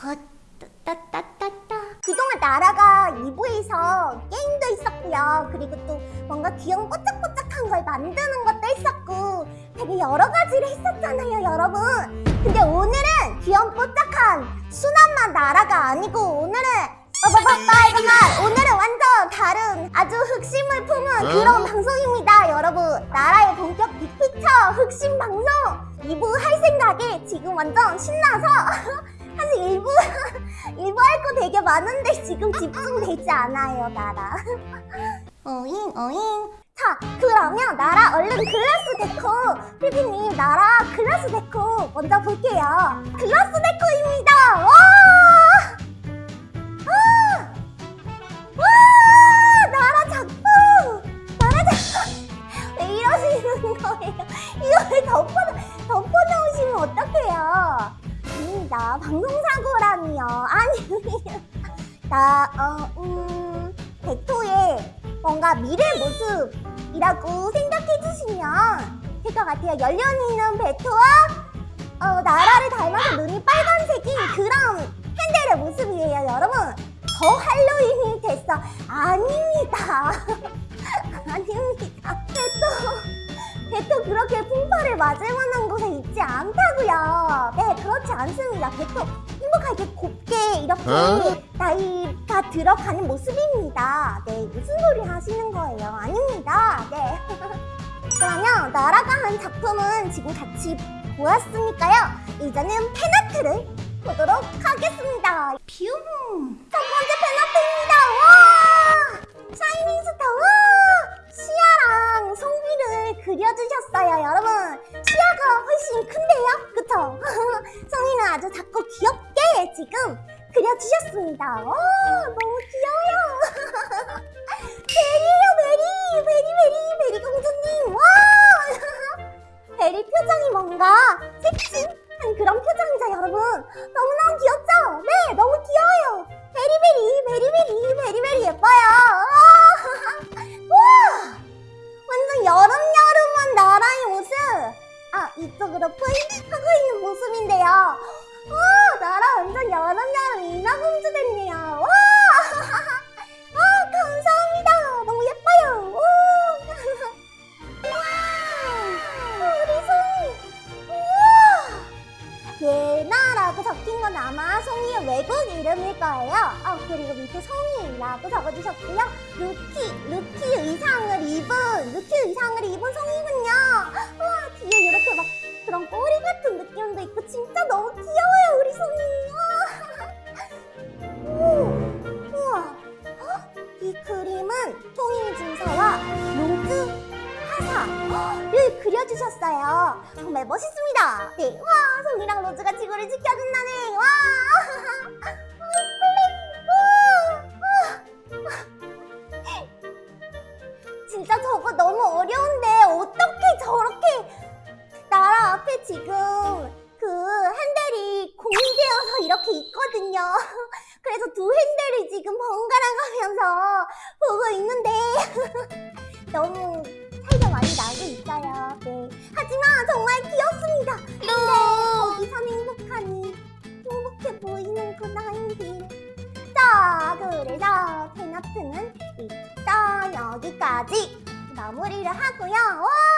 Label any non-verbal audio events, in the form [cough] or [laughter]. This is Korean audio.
어, 따따따따. 그동안 나라가 2부에서 게임도 있었고요. 그리고 또 뭔가 귀여운 꼬짝꼬짝한 걸 만드는 것도 있었고 되게 여러 가지를 했었잖아요 여러분. 근데 오늘은 귀여운 꼬짝한 순한맛 나라가 아니고 오늘은 빠바바빠 이거만 오늘은 완전 다른 아주 흑심을 품은 네? 그런 방송입니다 여러분. 나라의 본격 빅피처 흑심 방송. 2부 할 생각에 지금 완전 신나서 [laughs] 사실 1부 1부 [laughs] 할 거 되게 많은데 지금 집중되지 않아요 나라 [laughs] 어잉 어잉 자 그러면 나라 얼른 글라스 데코 피디님 나라 글라스 데코 먼저 볼게요 글라스 데코입니다 와! 아! 와! 나라 작품! 나라 작품! [laughs] 왜 이러시는 거예요? 이걸 덮어, 덮어놓으시면 어떡해요? 아닙니다. 방송사고라니요. 아니, [laughs] 나, 어, 음, 베토의 뭔가 미래 모습이라고 생각해 주시면 될 것 같아요. 연륜 있는 베토와 어, 나라를 닮아서 눈이 빨간색인 그런 팬들의 모습이에요, 여러분. 더 할로윈이 됐어. 아닙니다. [laughs] 아닙니다. 베토, 베토 그렇게 풍파를 맞을 만한 곳에 있지 않다고요. 네, 그렇지 않습니다. 베토 행복하게 곱게 이렇게 어? 나이가 들어가는 모습입니다. 네, 무슨 소리 하시는 거예요? 아닙니다. 네. [laughs] 그러면 나라가 한 작품은 지금 같이 보았으니까요. 이제는 팬아트를 보도록 하겠습니다. 그려주셨어요, 여러분. 시아가 훨씬 큰데요? 그쵸? [laughs] 송이는 아주 작고 귀엽게 지금 그려주셨습니다. 와, 너무 귀여워요. [laughs] 베리예요, 베리! 베리, 베리, 베리 공주님! 와! [laughs] 베리 표정이 뭔가 섹시한 그런 표정이죠, 여러분. 너무너무 귀엽죠? 네, 너무 귀여워요. 베리베리, 베리베리, 베리베리 예뻐 모습인데요. 와, 나라 완전 여름여름 인어공주 됐네요. 와! [laughs] 아, 감사합니다. 너무 예뻐요. 오! [laughs] 와! 우리 송이! 우와! 예나라고 적힌 건 아마 송이의 외국 이름일 거예요. 어, 그리고 밑에 송이라고 적어주셨고요. 루키, 루키 의상을 입은, 루키 의상을 입은 송이군요. 진짜 너무 귀여워요, 우리 송이. [laughs] 우와. 헉, 이 그림은 통일 중사와 로즈 화사를 그려주셨어요. 정말 멋있습니다. 네, 와, 송이랑 로즈가 지구를 지켜준다네. 와, [laughs] 너무 차이가 많이 나고 있어요. 네. 하지만 정말 귀엽습니다. 근데 거기선 행복하니 행복해 보이는구나 인들. 자, 그래서 테너트는 일단 여기까지 마무리를 하고요. 와!